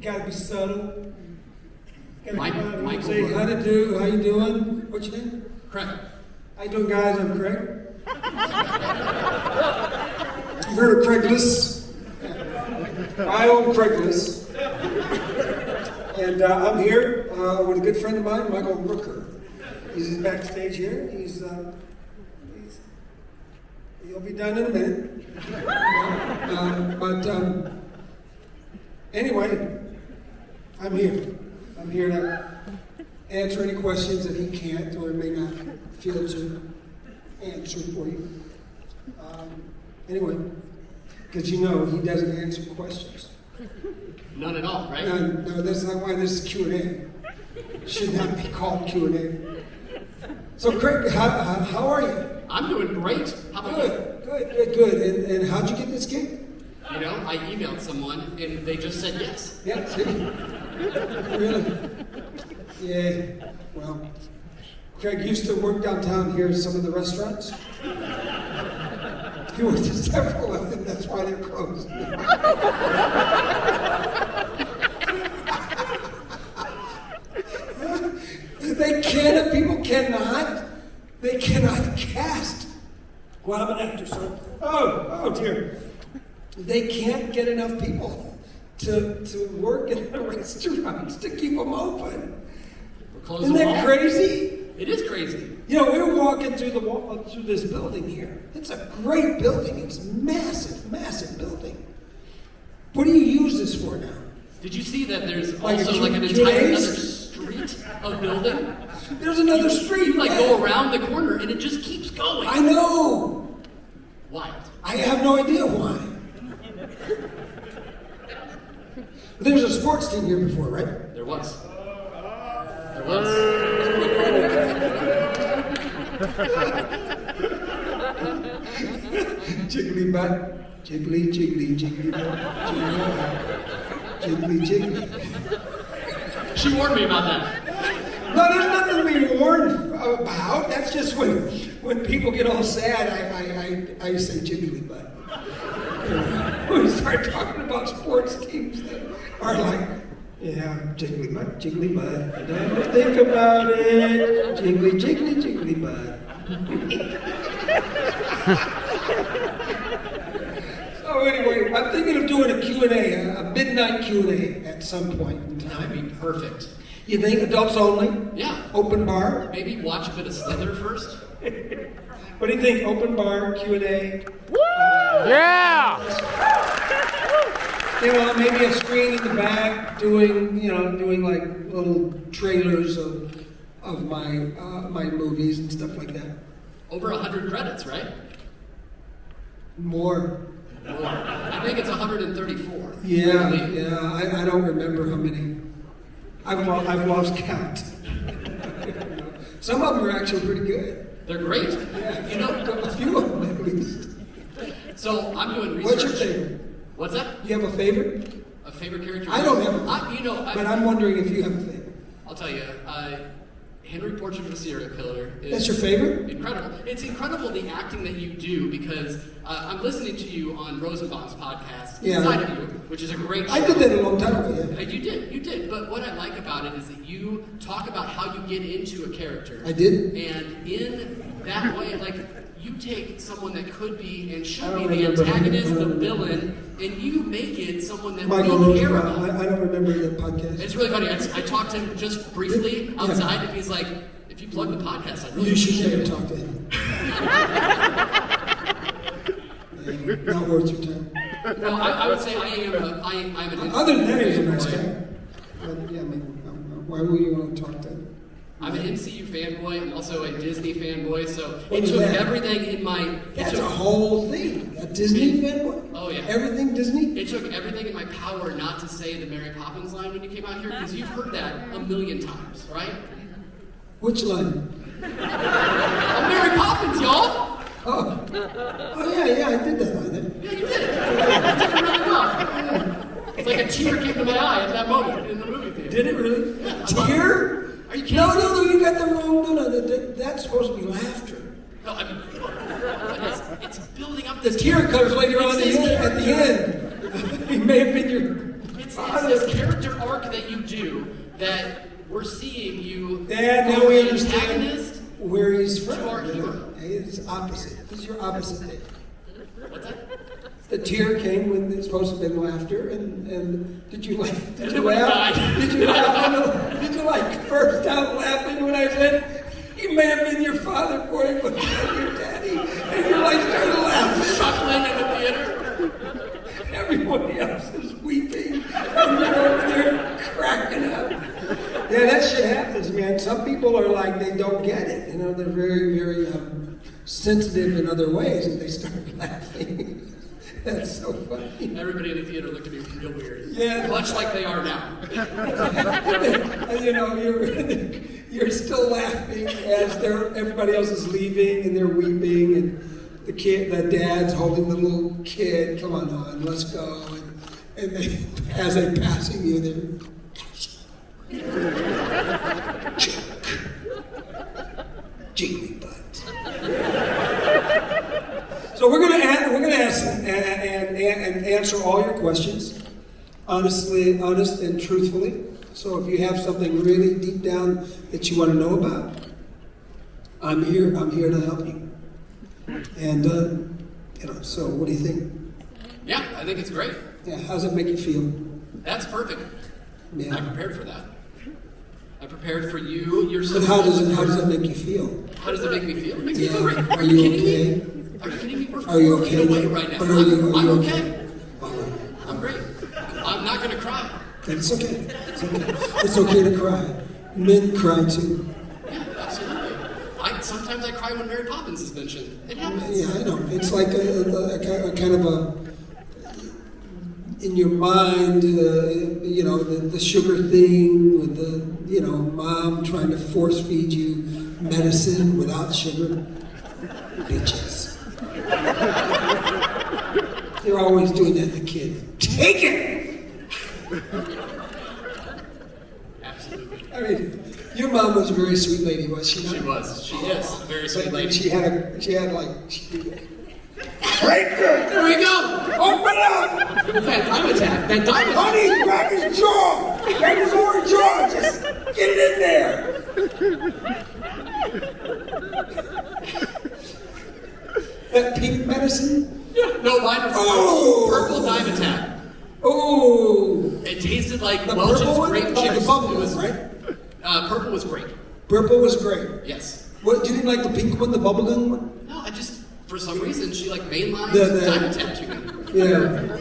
gotta be subtle. Gotta Mike- Michael say how to do, how you doing? What's your name? Craig. How you doing, guys? I'm Craig. you heard of Craigslist? I own Craigslist. And uh, I'm here uh, with a good friend of mine, Michael Rooker. He's backstage here. He's, uh, he's he'll be done in a minute. Uh, but um, anyway, I'm here. I'm here to answer any questions that he can't or may not feel to answer for you. Um, anyway, because you know he doesn't answer questions. None at all, right? No, no, that's not why this is Q and A. Should not be called Q and A. So, Craig, how, how, how are you? I'm doing great. How about you? Good, good, good, good. And, and how'd you get this gig? You know, I emailed someone and they just said yes. Yeah, see? really? Yeah. Well, Craig used to work downtown here at some of the restaurants. He worked at several of them, that's why they're closed. they cannot, people cannot, they cannot cast. Well, I'm an actor, so. Oh, oh dear. They can't get enough people to, to work in the restaurants to keep them open. Isn't that crazy? It is crazy. You know, we were walking through the wall, through this building here. It's a great building. It's massive, massive building. What do you use this for now? Did you see that there's Like also like an entire another street of building? There's another street. You like go around the corner and it just keeps going. I know. Wild. I have no idea why. There was a sports team here before, right? There was. Uh, there was. Jiggly butt, jiggly, jiggly, jiggly butt, jiggly, jiggly, jiggly. She warned me about that. No, there's nothing to be warned about. That's just when when people get all sad, I I, I, I say jiggly butt. You know, when we start talking about sports teams that are like, yeah, jiggly butt, jiggly butt. Don't think about it. Jiggly, jiggly, jiggly butt. so anyway, I'm thinking of doing a Q&A, a, a midnight Q&A at some point in That'd be perfect. You think adults only? Yeah. Open bar? Maybe watch a bit of Slither first. What do you think? Open bar, Q&A? Yeah! You know, maybe a screen in the back doing, you know, doing like little trailers of of my uh, my movies and stuff like that. Over 100 credits, right? More. More. I think it's 134. Yeah, I yeah. I, I don't remember how many. I've lo- I've lost count. Some of them are actually pretty good. They're great. Yeah, You know, a few of them at least. so I'm doing research. What's your favorite? What's that? Do you have a favorite? A favorite character? I don't have a I, you know, I, But I'm wondering if you have a favorite. I'll tell you. Uh, Henry Portrait of a Serial Killer is That's your favorite? incredible. It's incredible the acting that you do because uh, I'm listening to you on Rosenbaum's podcast, Yeah. Inside of You, which is a great show. I did that a long time ago. Uh, Yeah. You did, you did. But what I like about it is that you talk about how you get into a character. I did. And in that way, like you take someone that could be and should be the antagonist, the villain, and you make it someone that Michael we care about. I, I don't remember that podcast. It's really funny. I, I talked to him just briefly Yeah. outside, and he's like, "If you plug the podcast, I really You should never talk to him. Yeah, Not worth your time. No, I, I would say I am. A, I, I'm an. Other than that, he's a nice guy. But yeah, I mean, why would you want to talk to I'm an MCU fanboy. I'm also a Disney fanboy. So What it is took that? everything in my. It That's took, a whole thing. A Disney fanboy? Oh, yeah. Everything Disney? it took everything in my power not to say the Mary Poppins line when you came out here because you've heard that a million times, right? Which line? I'm Mary Poppins, y'all. Oh. Oh, yeah, yeah, I did that line. Yeah, you did it. It really well. It's like a tear came to my eye at that moment in the movie theater. Did it really? Tear? Are you kidding No, no, no, you got the wrong. No, no, that, that- that's supposed to be laughter. No, I mean, it's, it's building up The this tear comes later on the end, at the end. he may have been your It's, it's this character arc that you do that we're seeing you. Dad, now we understand where he's from. To our hero. He's opposite. He's your opposite. What's that? The tear came when it's supposed to have been laughter, and, and did you like? Did you laugh? Did you laugh? On the- Did you like burst out laughing when I said he may have been your father for you, but not your daddy? And you're like started laughing. Chuckling in the theater. Everybody else is weeping, and you're over there cracking up. Yeah, that shit happens, man. Some people are like they don't get it. You know, they're very, very um, sensitive in other ways, and they start laughing. That's so funny. Everybody in the theater looked at me real weird. Yeah. Much like they are now. you know, you're you're still laughing as they're everybody else is leaving and they're weeping and the kid, the dad's holding the little kid. Come on, on, let's go. And, and they, as they're passing you, they're jiggly butt. So we're gonna we're gonna ask and, and, and, and answer all your questions honestly, honest and truthfully. So if you have something really deep down that you want to know about, I'm here. I'm here to help you. And uh, you know, so what do you think? Yeah, I think it's great. Yeah, how does it make you feel? That's perfect. Yeah. I prepared for that. I prepared for you. You're so. But how does it how does it make you feel? How does it make me feel? It makes me feel great. Are you okay? Are you kidding me? We're Are you okay? right now. But are you- I'm, are you I'm okay? okay. I'm great. I'm not gonna cry. It's okay. It's okay. It's okay to cry. Men cry too. Yeah, absolutely. I sometimes I cry when Mary Poppins is mentioned. It happens. Yeah, I know. It's like a, a, a kind of a in your mind, uh, you know, the, the sugar thing with the, you know, mom trying to force feed you medicine without sugar. Bitches. They're always doing that to kids. Take it! Absolutely. I mean, your mom was a very sweet lady, was she not? She was. She is. Very But sweet lady. She had a, she had like, she, it! There we go. Open up! Van Dyne attack. Van Dyne attack. Honey, grab his jaw! Grab his lower jaw! Just get it in there! That pink medicine? No, mine was Oh. purple Dimetapp. Oh! It tasted like The Welch's purple one? grape Like juice. the bubble was one, right? Uh, purple was great. Purple was great. Yes. What, you didn't like the pink one, the bubblegum one? No, I just for some reason she like mainlined The- the- Dimetapp to me. Yeah.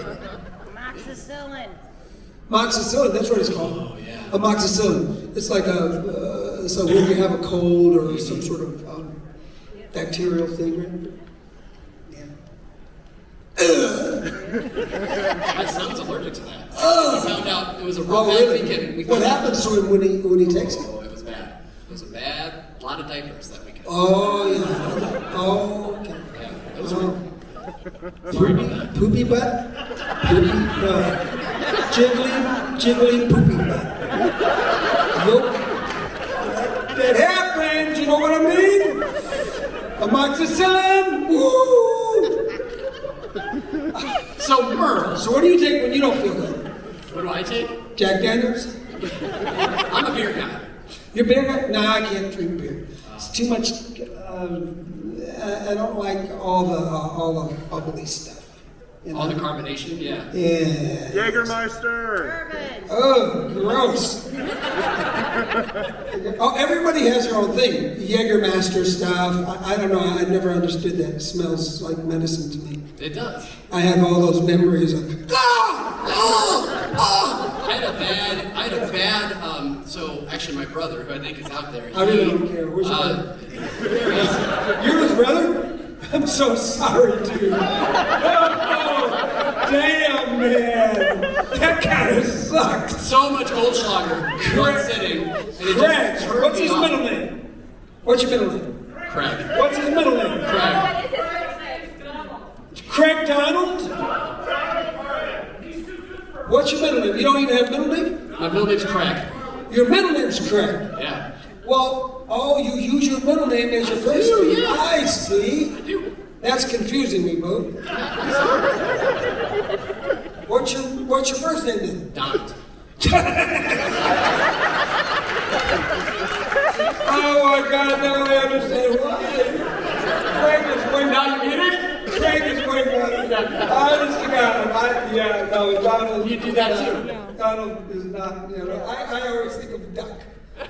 Amoxicillin. Amoxicillin, that's what it's called. Oh, yeah. Amoxicillin. It's like a, uh, so when you have a cold or some sort of um, bacterial thing, right? My son's allergic to that. We found out it was a real Oh, bad really? weekend. We What happens to him when he when he takes it? Oh, it was bad. It was a bad. A lot of diapers that weekend. Oh yeah. Oh, okay. Yeah, it was Oh. sorry about that. Poopy butt. Poopy butt. Jiggly, jiggly poopy butt. Nope. That happens. You know what I mean? Amoxicillin. Woo. So Merle, So what do you take when you don't feel good? what do I take? Jack Daniels. I'm a beer guy. Your beer guy? Nah, I can't drink beer. It's too much. I I don't like all the uh, all the bubbly stuff. You All the know? carbonation, yeah. Yeah. Jägermeister! Bourbon. Oh, gross. oh, everybody has their own thing. Jägermeister stuff. I, I don't know. I never understood that. It smells like medicine to me. It does. I have all those memories of. Ah! Ah! Ah! I had a bad, I had a bad, um, so actually my brother, who I think is out there. I really don't care. Where's your uh, brother? there he is. You're his brother? I'm so sorry, dude. Damn, man. That kind of sucked. So much Goldschlager in one Craig. sitting. And it just Craig, what's me his off. middle name? What's your middle name? Craig. What's his middle name? Craig. Craig Donald? What's your middle name? You don't even have a middle name? My middle name's Craig. Your middle name's Craig. Yeah. Well, oh, you use your middle name as your first name. yeah. I see. I do. That's confusing me, boo. What's your What's your first name then? Donald. Oh my God! Now I understand why. Craig is way you get it? Craig is way better. Honest to God, I, yeah, no, Donald. You do that too. Uh, Donald is not. You know, I, I always think of duck.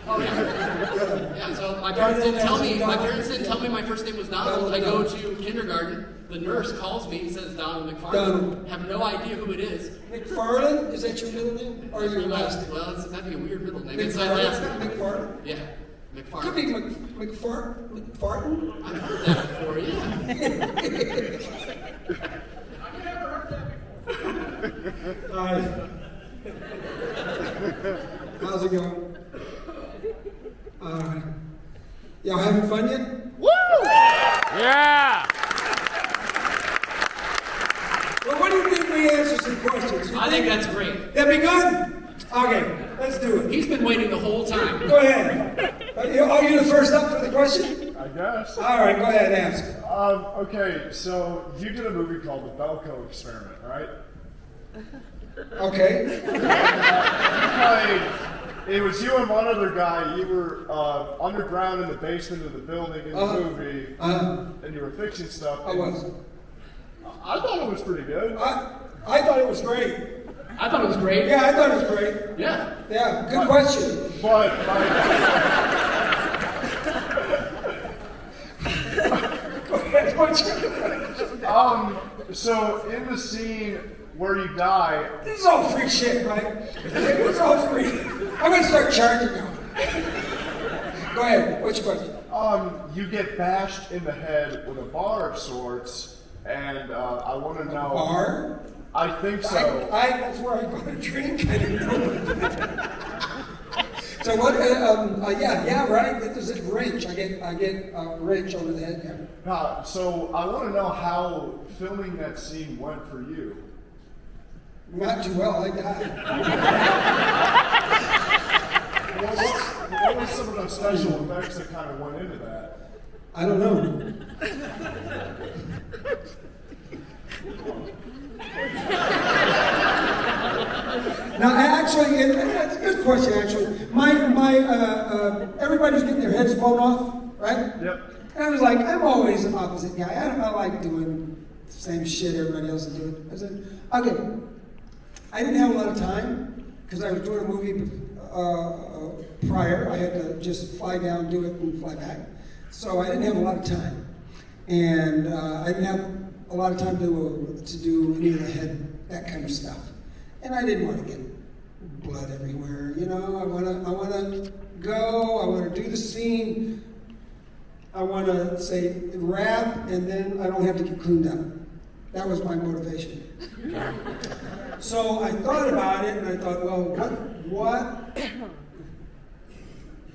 Oh, yeah. Yeah, so my parents didn't tell me. My parents didn't tell me my first name was Donald. I go to kindergarten. The nurse calls me and says Donald McFarland. Donald. Have no idea who it is. McFarland? Is that your middle name or your last name? Well, it's, that'd be a weird middle name. It's my last McFarland. name. McFarland. Yeah, Could be McFarland. Mc, McFart, McFarton. I've never heard that before. Yeah. Hi. How's it going? All right. Y'all having fun yet? Woo! Yeah. Well, what do you think we answer some questions? You I think that's great. That'd be good? Okay, let's do it. He's been waiting the whole time. Go ahead. Are you, are you the first up for the question? I guess. All right, go ahead, ask. Um, okay, so you did a movie called The Belko Experiment, right? Okay. Like, it was you and one other guy. You were uh, underground in the basement of the building in the Uh-huh. movie, Uh, and you were fixing stuff. I was. I thought it was pretty good. I, I thought it was great. I thought it was great. Yeah, I thought it was great. Yeah. Yeah, good question. But like, Go ahead, what's your- um, so in the scene where you die, This is all free shit, right? It's all free. I'm gonna start charging now. Go ahead, what's your question? um, you get bashed in the head with a bar of sorts, and uh, I want to know. Bar? I think so. I, that's where I go to drink. I didn't know. so what? Uh, um, uh, yeah, yeah, right. This is a wrench. I get, I get a wrench over the head. Yeah. Uh, so I want to know how filming that scene went for you. Not too well. I died. What, what's, what were some of the special effects that kind of went into that? I don't know. Now, actually, that's a good question. Actually, my my uh, uh, everybody's getting their heads blown off, right? Yep. And I was like, I'm always an opposite guy. I don't I like doing the same shit everybody else is doing. I said, okay. I didn't have a lot of time because I was doing a movie uh, uh, prior. I had to just fly down, do it, and fly back. So I didn't have a lot of time, and uh, I didn't have a lot of time to uh, to do any of the head that kind of stuff. And I didn't want to get blood everywhere. You know, I want to I want to go. I want to do the scene. I want to say wrap, and then I don't have to get cleaned up. That was my motivation. So I thought about it, and I thought, well, what, what,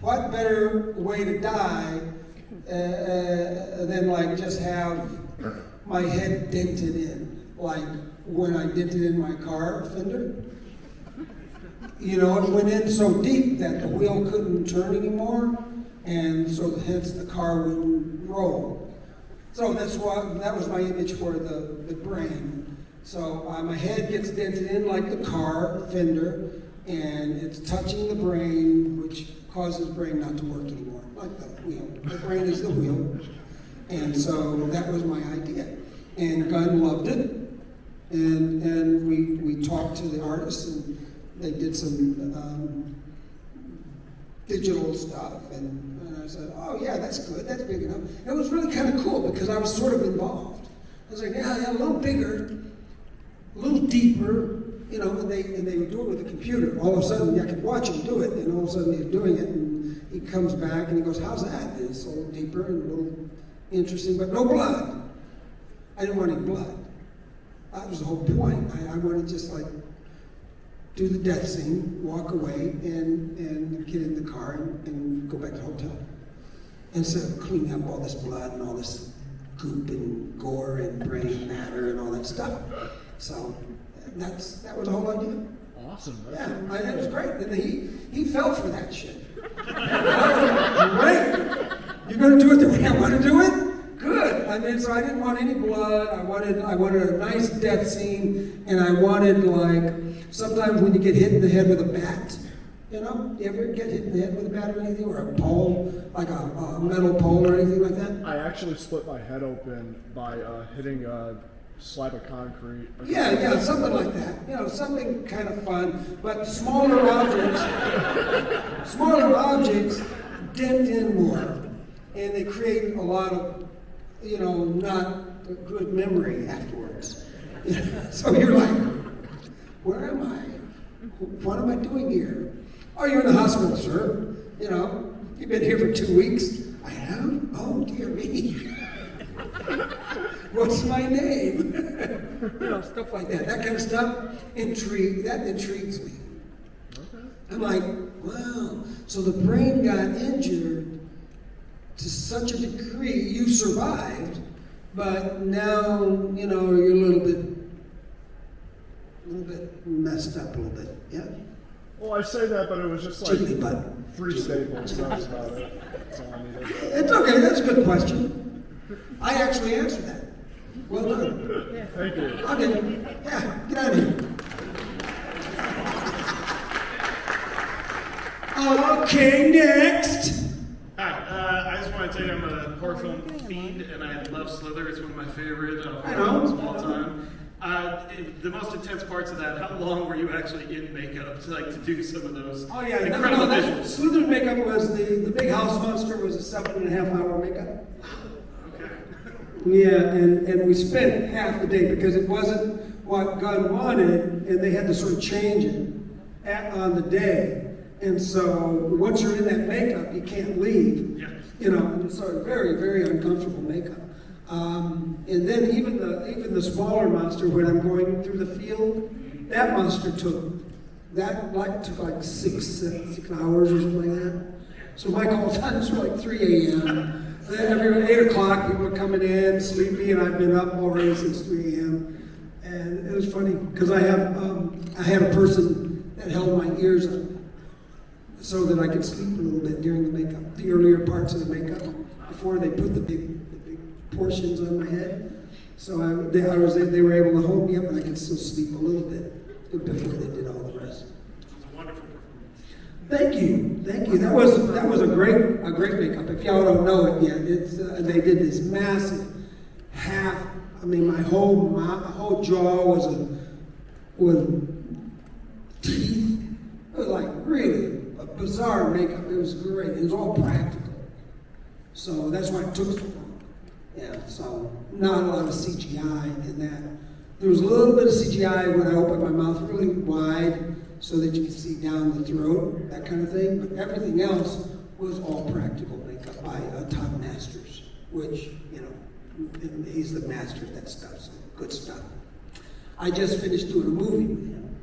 what better way to die uh, uh, than like just have my head dented in, like when I dented in my car fender. You know, it went in so deep that the wheel couldn't turn anymore, and so hence the car wouldn't roll. So that's why that was my image for the, the brain. So uh, my head gets dented in like the car fender, and it's touching the brain, which causes brain not to work anymore, like the wheel. The brain is the wheel, and so that was my idea. And Gunn loved it, and and we we talked to the artists, and they did some. Um, digital stuff. And, and I said, oh, yeah, that's good. That's big enough. And It was really kind of cool because I was sort of involved. I was like, yeah, yeah, a little bigger, a little deeper, you know, and they, and they would do it with a computer. All of a sudden, I could watch them do it, and all of a sudden they're doing it, he comes back and he goes, how's that? And it's a little deeper and a little interesting, but no blood. I didn't want any blood. That was the whole point. I, I wanted to just like do the death scene, walk away, and, and get in the car and, and go back to the hotel. Instead of cleaning up all this blood and all this goop and gore and brain matter and all that stuff. So that's that was the whole idea. Awesome. Yeah, I, it was great. And he he fell for that shit. great. You're gonna do it the way I want to do it? So I didn't want any blood. I wanted I wanted a nice death scene, and I wanted like sometimes when you get hit in the head with a bat. You know, you ever get hit in the head with a bat or anything, or a pole, like a, a metal pole or anything like that? I actually split my head open by uh, hitting a slab of concrete. Yeah, yeah, something like that. You know, something kind of fun, but smaller objects, smaller objects dent in more, and they create a lot of, you know, not a good memory afterwards. so you're like, where am I? What am I doing here? Oh, you're in the hospital, sir. You know, you've been here for two weeks. I have? Oh, dear me. What's my name? you know, stuff like that. That kind of stuff intrigue that intrigues me. I'm like, wow. So the brain got injured to such a degree, you survived, but now you know you're a little bit, a little bit messed up a little bit. Yeah. Well, I say that, but it was just like Jiggly butt. three staples. That was about it. That's all I needed. It's okay. That's a good question. I actually answered that. Well done. Thank you. Okay. Yeah. Get out of here. Okay. Next. Hi, I just want to tell you I'm a horror film fiend, and I love Slither. It's one of my favorite uh, horror films of all time. Uh, the most intense parts of that, how long were you actually in makeup to like to do some of those Oh yeah, no, incredible no, that, visuals? Slither makeup was the the big house monster was a seven and a half hour makeup. Okay. Yeah, and, and we spent half the day because it wasn't what Gunn wanted, and they had to sort of change it at, on the day. And so once you're in that makeup, you can't leave. You know, of very, very uncomfortable makeup. Um, and then even the even the smaller monster, when I'm going through the field, that monster took that like took like six six hours or something like that. So my call times were like 3 a.m. Every eight o'clock, people are coming in sleepy, and I've been up already since 3 a.m. And it was funny because I have um, I had a person that held my ears up so that I could sleep a little bit during the makeup, the earlier parts of the makeup, before they put the big, the big portions on my head. So I, they, I was, they were able to hold me up, and I could still sleep a little bit before they did all the rest. It's a wonderful performance. Thank you, thank you. That was that was a great a great makeup. If y'all don't know it yet, it's uh, they did this massive half. I mean, my whole my, my whole jaw was a was teeth. It was like really a bizarre makeup. It was great. It was all practical. So that's why it took so long. Yeah. So not a lot of CGI in that. There was a little bit of CGI when I opened my mouth really wide so that you could see down the throat, that kind of thing. But everything else was all practical makeup by uh, Todd Masters, which, you know, he's the master of that stuff, so good stuff. I just finished doing a movie with him,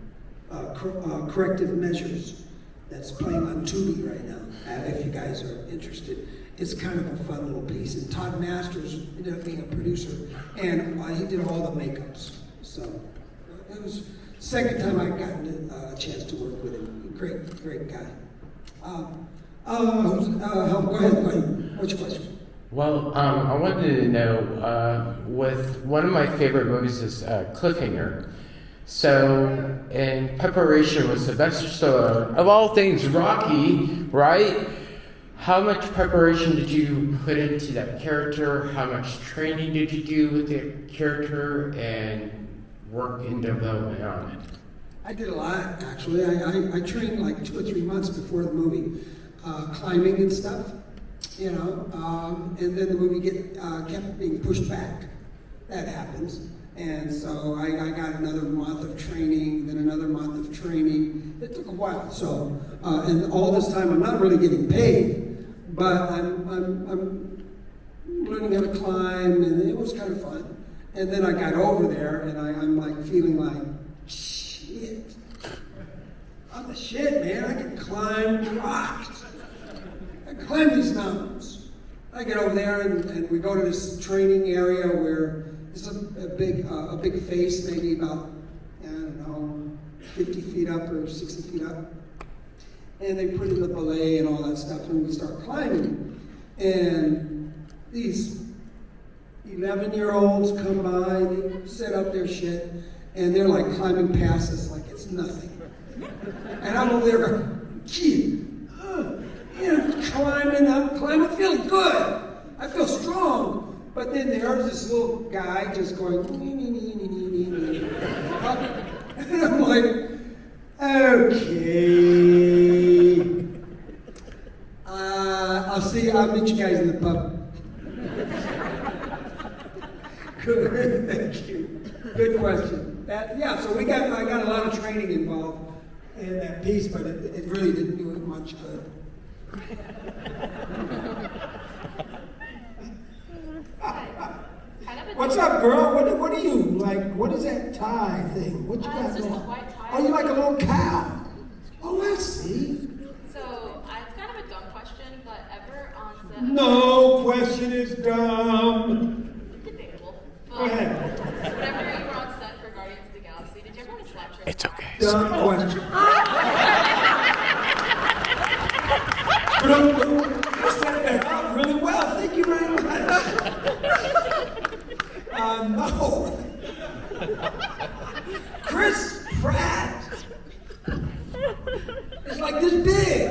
uh, cor- uh, Corrective Measures, that's playing on Tubi right now, uh, if you guys are interested. It's kind of a fun little piece, and Todd Masters ended up being a producer, and uh, he did all the makeups. So it was second time I gotten uh, a chance to work with him. Great, great guy. Um, uh, uh, go ahead, go ahead. What's your question? Well, um, I wanted to know, uh, with one of my favorite movies is uh, Cliffhanger. So, in preparation with Sylvester Stallone, of all things Rocky, right? How much preparation did you put into that character? How much training did you do with the character and work in development on it? I did a lot, actually. I, I, I trained like two or three months before the movie, uh, climbing and stuff, you know. Um, and then the movie get, uh, kept being pushed back. That happens. And so I, I got another month of training, then another month of training. It took a while. So, uh, and all this time I'm not really getting paid, but I'm, I'm, I'm learning how to climb, and it was kind of fun. And then I got over there, and I, I'm like feeling like, shit. I'm the shit, man. I can climb rocks. I climb these mountains. I get over there, and, and we go to this training area where there's a, a big, uh, a big face, maybe about, I don't know, 50 feet up or 60 feet up and they put in the belay and all that stuff, and we start climbing. And these 11 year olds come by, they set up their shit, and they're like climbing past us like it's nothing. And I'm over there going, gee, uh, you climbing, I'm climbing, feeling good. I feel strong. But then there's this little guy just going, nee, nee, nee, nee, nee, nee, and I'm like, Okay. Uh, I'll see. I'll meet you guys in the pub. Good. Thank you. Good question. That, yeah. So we got. I got a lot of training involved in that piece, but it, it really didn't do it much good. Kind of a What's up, girl? What, what are you like? What is that tie thing? What you Uh, got it's just a going? white tie. Oh, you like a little cow? Oh, I see. So uh, it's kind of a dumb question, but ever on set. No question is dumb. Debatable. Go But ahead. Whenever you were on set for Guardians of the Galaxy, did you ever want to slap your It's okay. Dumb question. you set that up really well. Thank you very much. Uh, no. Chris Pratt is like this big.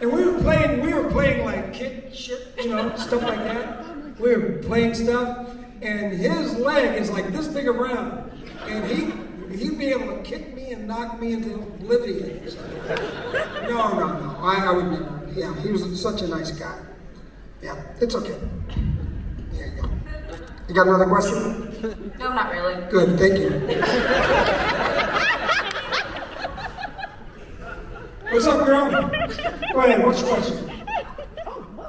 And we were playing, we were playing like kid shit, you know, stuff like that. We were playing stuff, and his leg is like this big around, and he he'd be able to kick me and knock me into oblivion. No, no, no, I, I would never. Yeah, he was such a nice guy. Yeah, it's okay. There you go. You got another question? No, not really. Good, thank you. What's up, girl? Go ahead, what's your question?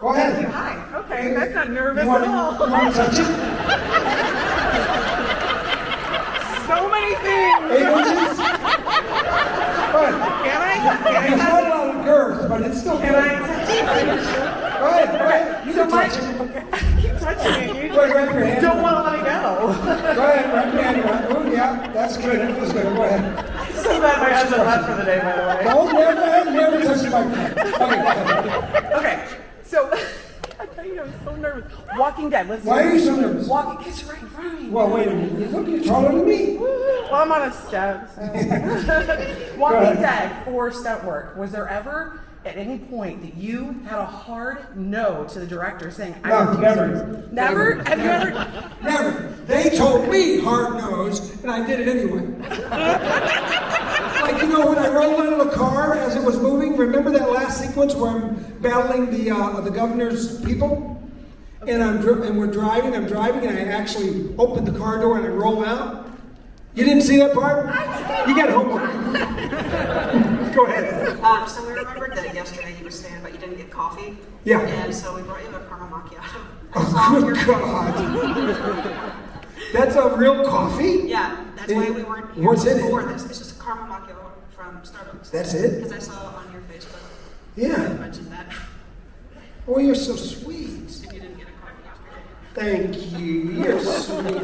Go ahead. Hi. Okay, that's not nervous You want, at all. you want to touch it? So many things. Eight inches? Go ahead. Can I? Can It's I? not a lot of girth, but it's still good. Can I touch Go ahead, go ahead. You So my, touch it. keep touching it. You ahead, wrap your hand. don't want to let it go. Go ahead, wrap your hand around. Oh, yeah, that's good. That feels good. Go ahead. So glad my husband left for the day, by the way. No, never, never touch the microphone. Okay. Okay, so I tell you, I'm so nervous. Walking Dead. Let's. Why are you so nervous? Walking, because you're right in front of me. Well, wait a minute. Look, you're taller than me. Well, I'm on a step. So. Walking. Dead for stunt work. Was there ever at any point that you had a hard no to the director saying, "I No, refuse never. this"? Never? Have you ever? Never. They told me hard nose, and I did it anyway. like you know, when I rolled out of the car as it was moving. Remember that last sequence where I'm battling the uh, the governor's people, and I'm dri- and we're driving. I'm driving, and I actually opened the car door and I roll out. You didn't see that part? You got homework. Go ahead. Um, so we remembered that yesterday you were saying about you didn't get coffee. Yeah. And so we brought you a caramel macchiato. I saw on Oh, good God. That's a real coffee? Yeah, that's why we weren't here What's in it? this. It's just a caramel macchiato from Starbucks. That's it? Because I saw on your Facebook you Yeah. mentioned that. Oh, you're so sweet. And you didn't get a coffee yesterday. Thank you. You're sweet.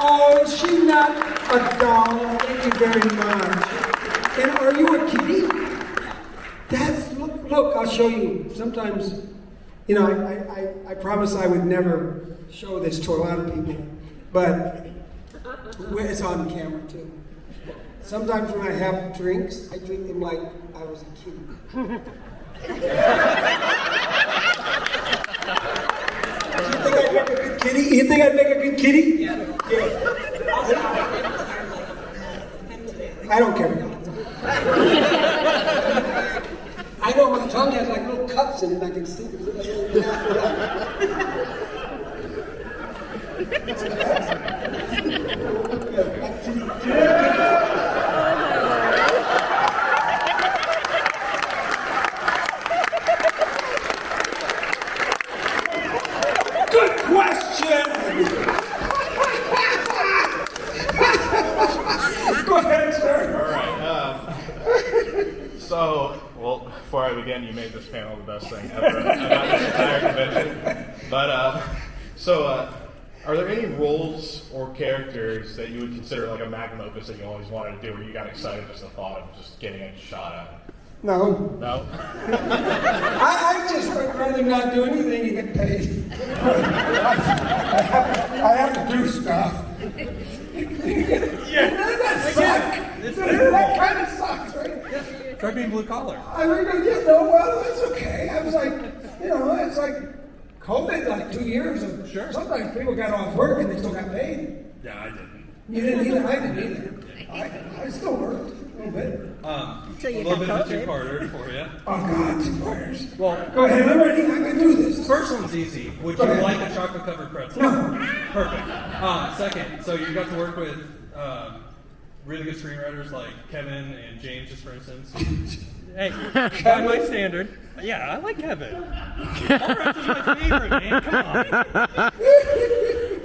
Oh, is she not a doll? Thank you very much. And are you a kitty? That's look. Look, I'll show you. Sometimes, you know, I, I, I promise I would never show this to a lot of people, but it's on camera too. Sometimes when I have drinks, I drink them like I was a kid. You think I'd make a good kitty? You think I'd make a good kitty? Yeah. I don't care. I know my tongue has like little cups in it, I can see it. yeah. Again, you made this panel the best thing ever about this entire convention. But uh, so, uh, are there any roles or characters that you would consider like a magnum opus that you always wanted to do, or you got excited just the thought of just getting a shot at? No. No. I, I just would rather not do anything and get paid. I have to do stuff. yeah. Doesn't that suck? Doesn't that kind of sucks, right? Try being blue collar. I mean, you know, well, it's okay. I was like, you know, it's like COVID, like two years of. Sure. Sometimes people got off work and they still got paid. Yeah, I didn't. You didn't either. I didn't either. I, I still worked a little bit. Um, Until you a little bit got of a two-parter for you. Oh God, two quarters. Well, Go ahead. I'm ready. I can do this. First one's easy. Would Go you ahead. like a chocolate covered pretzel? No. Perfect. Um, second, so you got to work with um, really good screenwriters like Kevin and James, just for instance. hey, by my standard, yeah, I like Kevin. Allred is my favorite, man. Come on.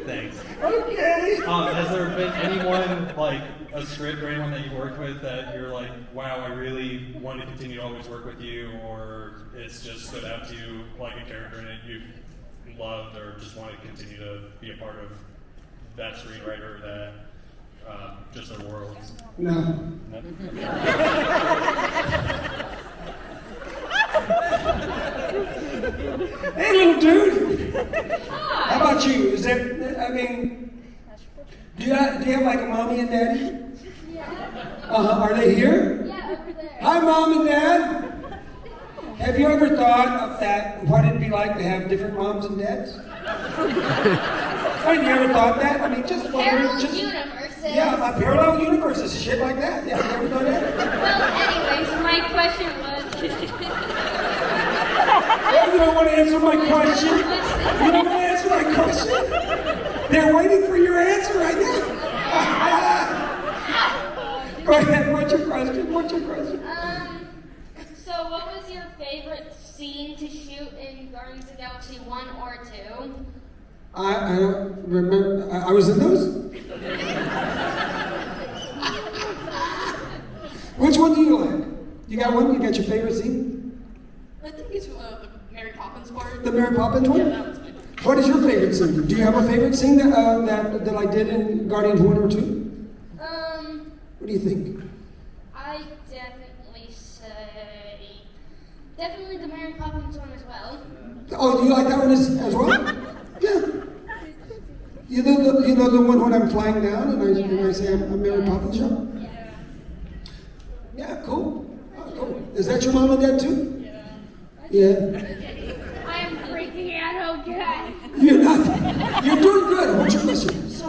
Thanks. Okay. Um, has there been anyone like a script or anyone that you worked with that you're like, wow, I really want to continue to always work with you, or it's just stood out to you like a character in it you've loved, or just want to continue to be a part of that screenwriter, that uh, just their world? No. Hey, little dude. Hi. How about you? Is that? I mean, do you have, do you have like a mommy and daddy? Yeah. Uh huh. Are they here? Yeah, over there. Hi, mom and dad. Have you ever thought of that? What it'd be like to have different moms and dads? Have you ever thought that? I mean, just Parallel just universes. yeah, my parallel universes, shit like that. Yeah, you ever thought that? Well, anyways, my question was. You don't want to answer my question? You don't want to answer my question? They're waiting for your answer right now. Go ahead. What's your question? What's your question? Um, so what was your favorite scene to shoot in Guardians of the Galaxy 1 or 2? I, I don't remember. I, I was in those. Which one do you like? You got one? You got your favorite scene? I think it's uh, the Mary Poppins part. The Mary Poppins one? Yeah, that was my favorite. What is your favorite scene? Do you have a favorite scene that, uh, that, that I did in Guardians 1 or 2? Um, What do you think? I definitely say. Definitely the Mary Poppins one as well. Oh, do you like that one as, as well? Yeah. You know, the, you know the one when I'm flying down and I, and I say I'm, I'm Mary Poppins show? Yeah. Yeah, cool. Oh, cool. Is that your mom and dad too? Yeah. I am freaking out, okay. You're not. You're doing good. What's your question? So,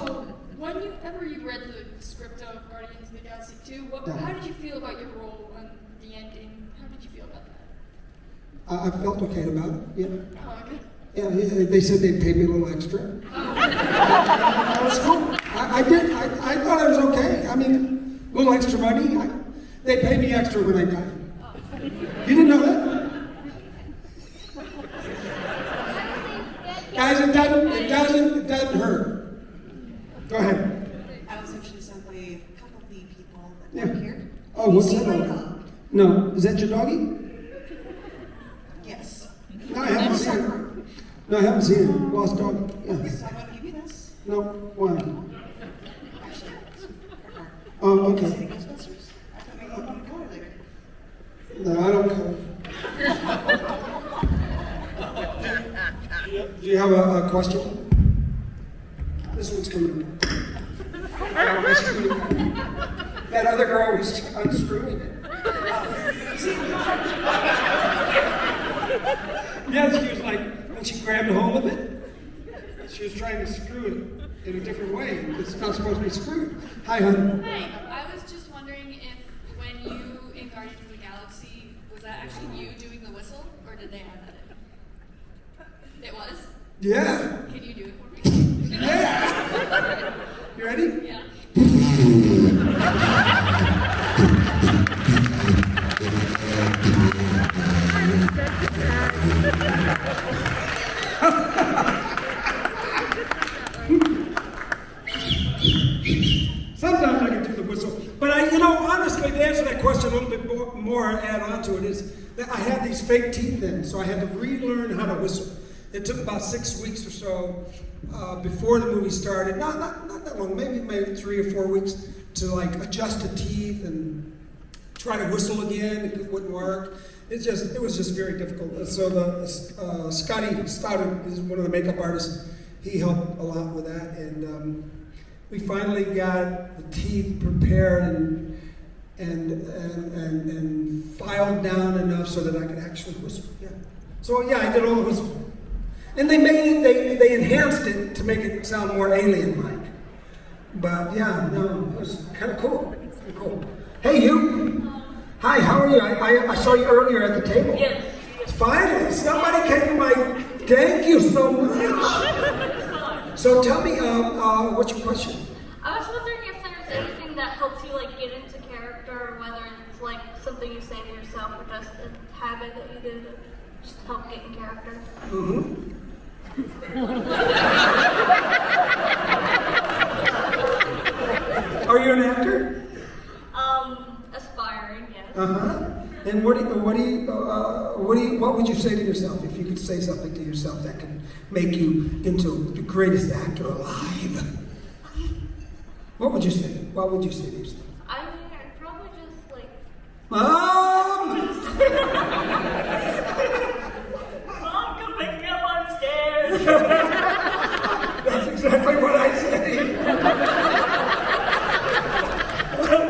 whenever you ever you read the script of Guardians of the Galaxy 2, what, Yeah. how did you feel about your role and the ending? How did you feel about that? I, I felt okay about it. Yeah. Oh, okay. Yeah, they said they'd pay me a little extra. that was cool. I, I did. I, I thought I was okay. I mean, a little extra money. I, they pay me extra when I die. You didn't know that? Guys, it doesn't, it doesn't, it doesn't hurt. Go ahead. I was actually simply a couple of the people that Yeah. here. Oh, what's that my all dog? about? No, is that your doggy? Yes. No, I haven't seen it. No, I haven't seen it. Lost dog. Yeah. So I'm gonna give you this. No, why? Actually, it's her car. Oh, You okay. see the Ghostbusters? I thought maybe you wanted to go later. No, I don't care. Do you have a, a question? This one's coming. It's coming. That other girl was unscrewing it. Yeah, she was like, when she grabbed a hold of it, she was trying to screw it in a different way. It's not supposed to be screwed. Hi, hon. Hi, I was just wondering if when you in Guardians of the Galaxy, was that actually you doing the whistle, or did they add that in? It was? Yeah. Can you do it for me? Yeah. You ready? Yeah. Sometimes I can do the whistle. But I, you know, honestly, to answer that question a little bit more, more add on to it is that I had these fake teeth in, so I had to relearn how to whistle. It took about six weeks or so uh, before the movie started. Not, not not that long, maybe maybe three or four weeks to like adjust the teeth and try to whistle again. It wouldn't work. It just it was just very difficult. So the uh, Scotty Stoddard is one of the makeup artists. He helped a lot with that, and um, we finally got the teeth prepared and and, and, and, and filed down enough so that I could actually whisper. Yeah. So yeah, I did all the whispering. And they made it, they, they enhanced it to make it sound more alien-like. But yeah, no, it was kind of cool. Kinda cool. Hey, you. Hi, how are you? I, I, I saw you earlier at the table. Yes. Finally, somebody came to my. Thank you so much. So tell me, um, uh, what's your question? I was wondering if there's anything that helps you like get into character, whether it's like something you say to yourself or just a habit that you do to just help get in character. Mm-hmm. Are you an actor? Um, aspiring, yes. Uh huh. And what do you, what do you, uh, what do you, what would you say to yourself if you could say something to yourself that could make you into the greatest actor alive? What would you say? What would you say to yourself? I mean, I'd probably just like. Mom! Mom, come pick me up on stairs. That's exactly what I say.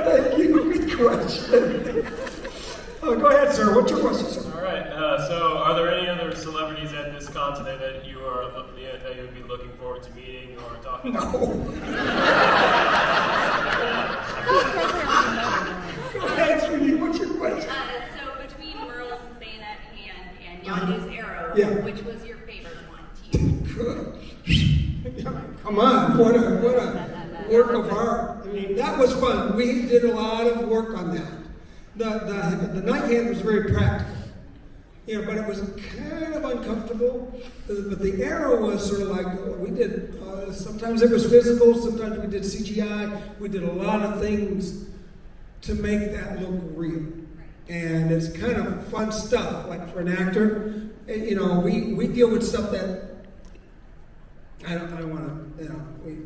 Thank you. Good question. Oh, go ahead, sir. What's your question, sir? All right. Uh, so, are there any other celebrities at this continent that you are that you would be looking forward to meeting or talking No. to? Go ahead, sweetie. What's your question? Uh, so between Merle and Bayonet Hand and Yeah. which was your favorite one to? Come on, what a what a work of art. I mean, that was fun. We did a lot of work on that. The the the night hand was very practical. You know, but it was kind of uncomfortable. But the arrow was sort of like we did. Uh, sometimes it was physical. Sometimes we did CGI. We did a lot of things to make that look real. And it's kind of fun stuff. Like for an actor, you know, we, we deal with stuff that I don't, I don't want to, you know, we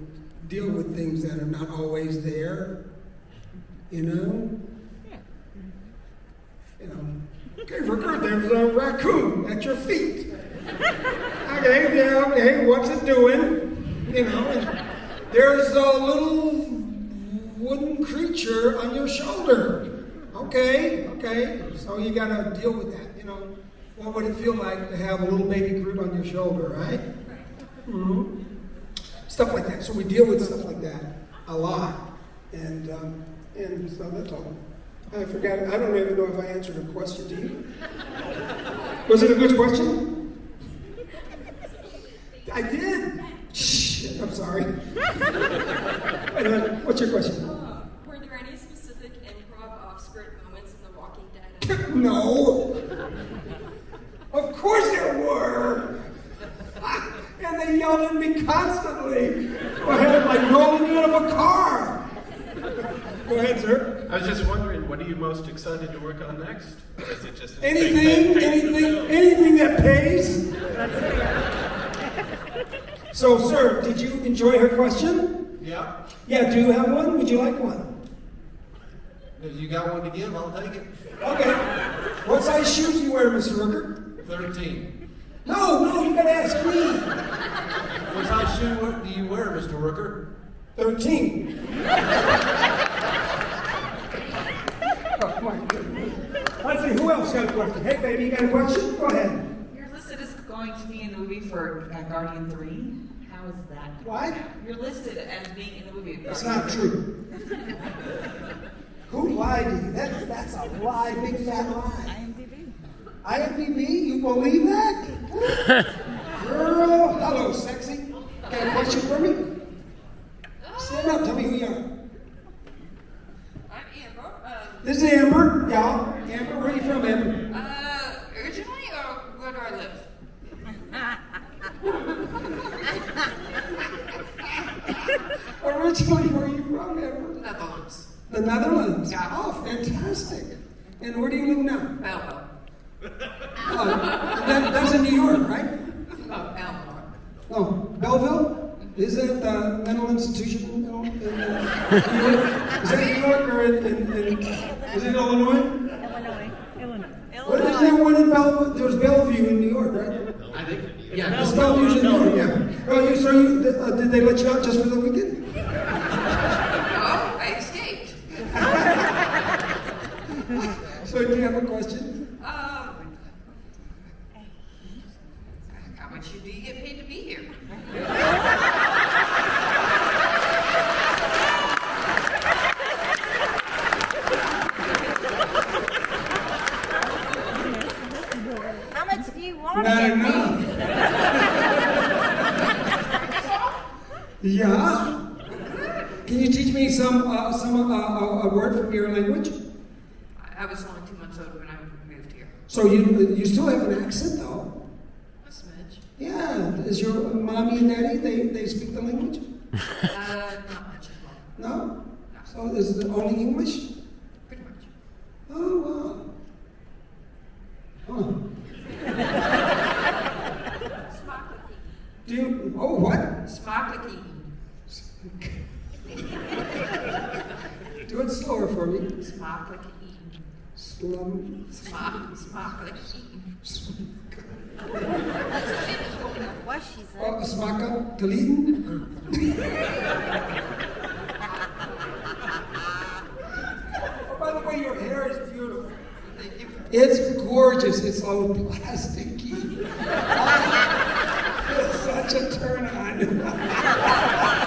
deal with things that are not always there, you know? You know, okay, Rooker, there's a raccoon at your feet. Okay, yeah, okay, what's it doing? You know, there's a little wooden creature on your shoulder. Okay, okay, so you gotta deal with that? What would it feel like to have a little baby Groot on your shoulder, right? hmm Stuff like that. So we deal with stuff like that a lot. And, um, and so that's all. I forgot, I don't even know if I answered a question to you. Was it a good question? I did. Shh, I'm sorry. Uh, What's your question? Were there any specific improv off-script moments in The Walking Dead? No. Of course there were. And they yelled at me constantly. I had like rolling out of a car. Go ahead, sir. I was just wondering, what are you most excited to work on next? Is it just Anything, anything, anything that pays. So, sir, did you enjoy her question? Yeah. Yeah, do you have one? Would you like one? If you got one to give, I'll take it. Okay. What size shoes do you wear, Mr. Rooker? 13. No, no, you gotta ask me. What size shoe do you wear, Mr. Rooker? 13. oh my goodness. Let's see, who else got a question? Hey, baby, you got a question? Go ahead. You're listed as going to be in the movie for uh, Guardian 3. How is that? What? You're listed as being in the movie. That's not true. Who lied to you? That's, that's a lie, big fat lie. IMDb. IMDb? You believe that? Girl, hello, sexy. Got a question for me? Stand up, tell me who you are. I'm Amber. Um, This is Amber, y'all. Amber, where are you from, Amber? uh, originally, or where do I live? Originally, where are you from, Amber? Netherlands. The Netherlands. Yeah. Oh, fantastic. And where do you live now? Belleville. Uh, that, that's in New York, right? No, Belleville? Is that the mental institution in, in uh, New York? Is that New York or in, in, in is it Illinois? Illinois. Illinois. What is there one in Belleville? There's Bellevue in New York, right? I think, yeah. It's Bellevue's in New York, yeah. Oh, you, so you, uh, did they let you out just for the weekend? Oh, I escaped. So do you have a question? Um, how much do you get paid to be here? How much do you want to Not get enough. paid? Yeah. Can you teach me some uh, some uh, uh, a word from your language? I was only two months old when I moved here. So you you still have an accent though. A smidge. Yeah. Is your mommy and daddy they they speak the language? Uh, not much at all. No. So is it only English? Pretty much. Oh wow. Huh. Do you? Oh what? Smaklicky. Do it slower for me. Smaklicky. Slum. Smak, smaklicky. What she said. Oh, smaka geleden. oh, by the way, your hair is beautiful. It's gorgeous. It's all plasticky. it's such a turn on.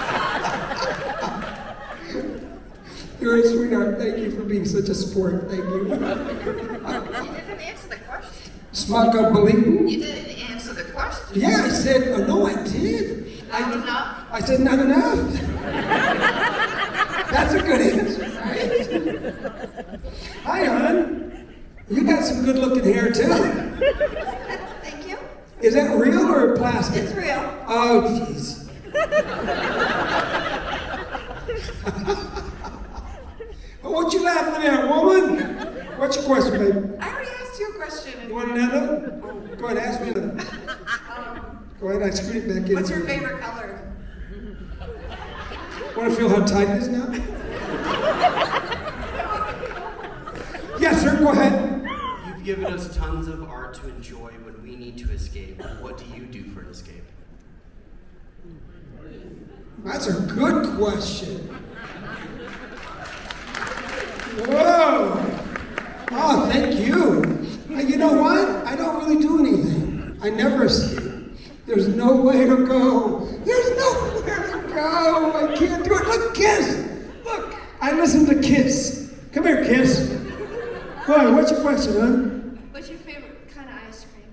You're a sweetheart. Thank you for being such a sport. Thank you. You didn't answer the question. Smaka geleden. You didn't answer the question. Yeah, I said, oh, no, I did. I, Not did- enough? I said, not enough. That's a good answer, right? Hi, hon. You got some good looking hair, too. Thank you. Is that real or plastic? It's real. Oh, jeez. what you laughing at, woman? What's your question, baby? I already asked you a question. You want another? Go ahead, ask me another. Go ahead, I screwed it back in. What's your favorite color? Want to feel how tight it is now? yes, sir, go ahead. You've given us tons of art to enjoy when we need to escape. What do you do for an escape? That's a good question. Whoa! Oh, thank you. Uh, You know what? I don't really do anything. I never escape. There's no way to go. There's nowhere to go. I can't do it. Look, Kiss. Look, I listen to Kiss. Come here, Kiss. What? What's your question, huh? What's your favorite kind of ice cream?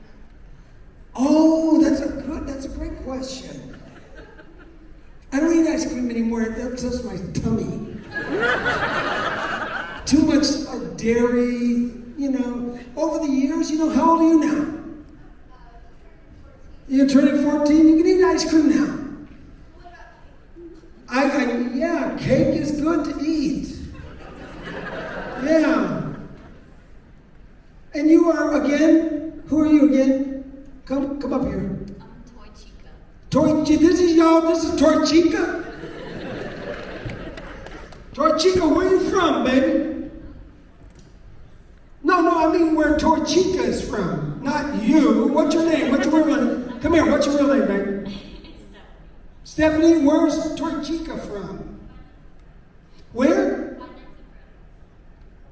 Oh, that's a good. That's a great question. I don't eat ice cream anymore. It upsets my tummy. Too much uh, dairy, you know. Over the years, you know, how old are you now? You're turning 14. You can eat ice cream now. I, I yeah, cake is good to eat. Yeah. And you are again? Who are you again? Come, come up here. I'm Toy Chica. This is y'all. This is Toy Chica. Toy Chica, where you from, baby? No, no, I mean where Toy Chica is from, not you. What's your name? What's your real name? Come here. What's your real name, baby? Stephanie, where's Toy Chica from? Where?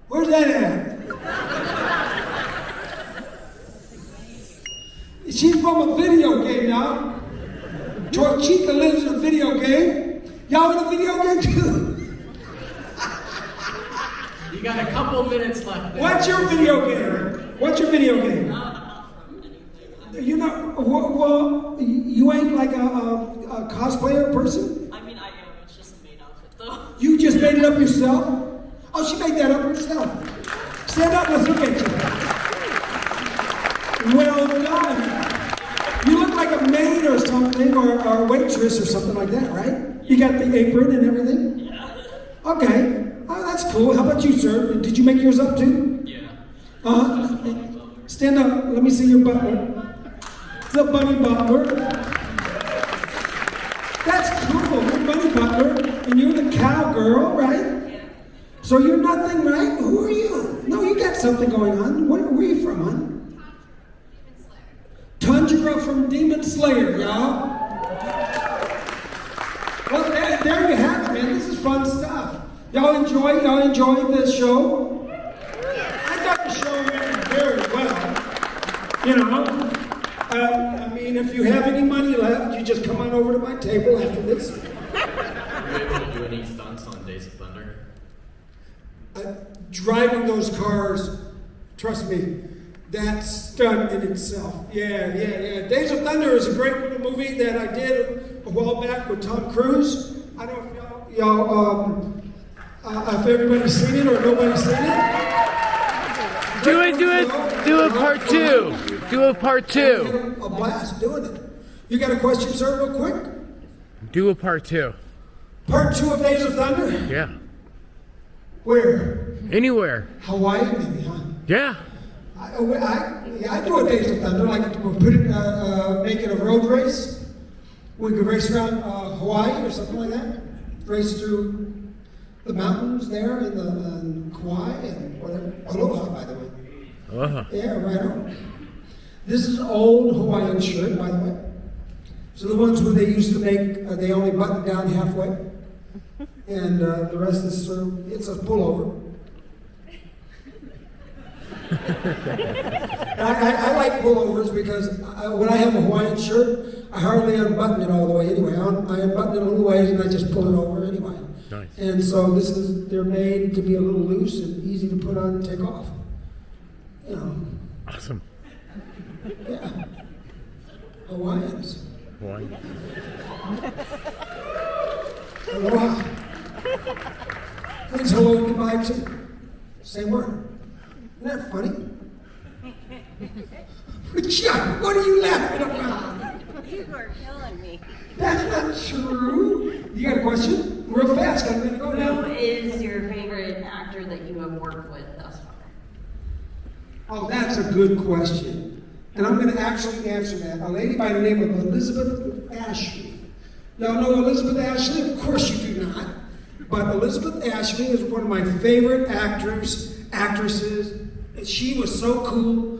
Where's that at? She's from a video game now. Toy Chica lives in a video game. Y'all in a video game too? You got a couple minutes left. there. What's your video game? What's your video game? You know, well, well you ain't like a, a, a cosplayer person? I mean, I am. It's just a made outfit, though. You just made it up yourself? Oh, she made that up herself. Stand up, let's look at you. Well done. You look like a maid or something, or, or a waitress or something like that, right? You got the apron and everything? Yeah. Okay. That's cool. How about you, sir? Did you make yours up too? Yeah. Uh huh. Stand up. Let me see your butler. The bunny butler. That's cool. You're bunny butler, and you're the cowgirl, right? So you're nothing, right? Who are you? No, you got something going on. Where, where are you from, hon? Tundra from Demon Slayer, Tundra from Demon Slayer, y'all. Well, there, there you have it, man. This is fun stuff. Y'all enjoy? Y'all enjoy the show? I thought the show went very well. You know, uh, I mean, if you have any money left, you just come on over to my table after this. Were you able to do any stunts on Days of Thunder? Uh, driving those cars, trust me, that's stunt in itself. Yeah, yeah, yeah. Days of Thunder is a great little movie that I did a while back with Tom Cruise. I don't know if y'all, y'all um, uh, if everybody's seen it or nobody's seen it. Do it, do it, do a part two. Do a part two. A blast doing it. You got a question, sir, real quick? Do a part two. Part two of Days of Thunder? Yeah. Where? Anywhere. Hawaii, maybe, huh? Yeah. I, I, yeah, I do a Days of Thunder, like we'll put it, uh, uh, make it a road race. We could race around uh, Hawaii or something like that. Race through the mountains there in the in Kauai and whatever. Aloha, by the way. Yeah, right on. This is an old Hawaiian shirt, by the way. So the ones where they used to make, uh, they only button down halfway, and uh, the rest is sort of, it's a pullover. I, I, I like pullovers because I, when I have a Hawaiian shirt, I hardly unbutton it all the way anyway. I, un, I unbutton it a little ways and I just pull it over anyway. Nice. And so this is, they're made to be a little loose and easy to put on and take off. You know, Awesome. yeah. Hawaiians. Hawaii. Aloha. Means hello and goodbye too. Same word. Isn't that funny? Chuck, what are you laughing about? You are killing me. That's not true. You got a question? Real fast, I'm gonna go Who now. is your favorite actor that you have worked with thus far? Oh, that's a good question. And I'm going to actually answer that. A lady by the name of Elizabeth Ashley. Y'all know Elizabeth Ashley? Of course you do not. But Elizabeth Ashley is one of my favorite actors, actresses. And She was so cool.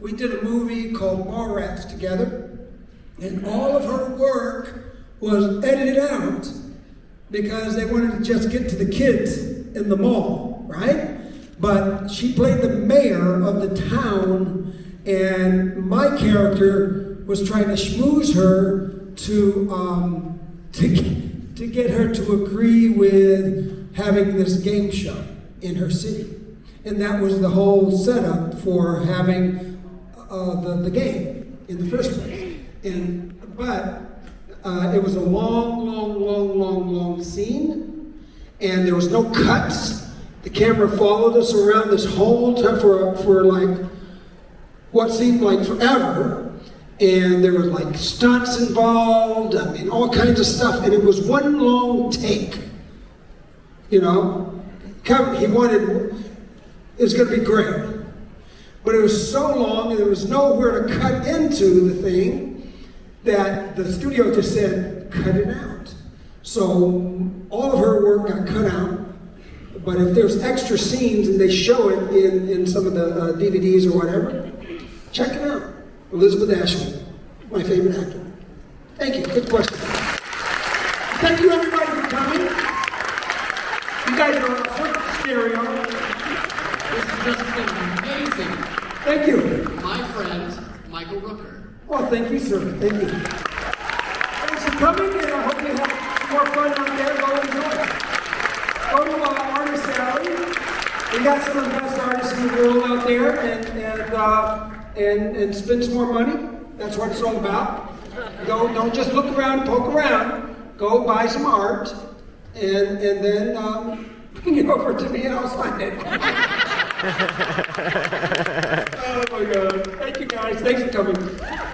We did a movie called Mallrats together, and all of her work was edited out because they wanted to just get to the kids in the mall, right? But she played the mayor of the town, and my character was trying to schmooze her to um, to get, to get her to agree with having this game show in her city, and that was the whole setup for having uh, the the game in the first place. And but uh, it was a long, long, long, long, long scene, and there was no cuts. The camera followed us around this whole time for for like what seemed like forever, and there were like stunts involved. I mean, all kinds of stuff, and it was one long take. You know, Kevin, he wanted it was going to be great, but it was so long, and there was nowhere to cut into the thing that the studio just said, cut it out. So all of her work got cut out. But if there's extra scenes and they show it in, in some of the uh, DVDs or whatever, check it out. Elizabeth Ashley, my favorite actor. Thank you. Good question. Thank you everybody for coming. You guys are awesome. stereo. This has just been amazing. Thank you. My friend, Michael Rooker. Well, thank you, sir. Thank you. Thanks for coming, and I hope you have more fun out there. Go enjoy. Go to uh, Artist Alley. We got some of the best artists in the world out there, and and uh, and and spend some more money. That's what it's all about. Go, don't just look around, and poke around. Go buy some art, and and then um, bring it over to me, and I'll sign it. oh my God! Thank you guys. Thanks for coming.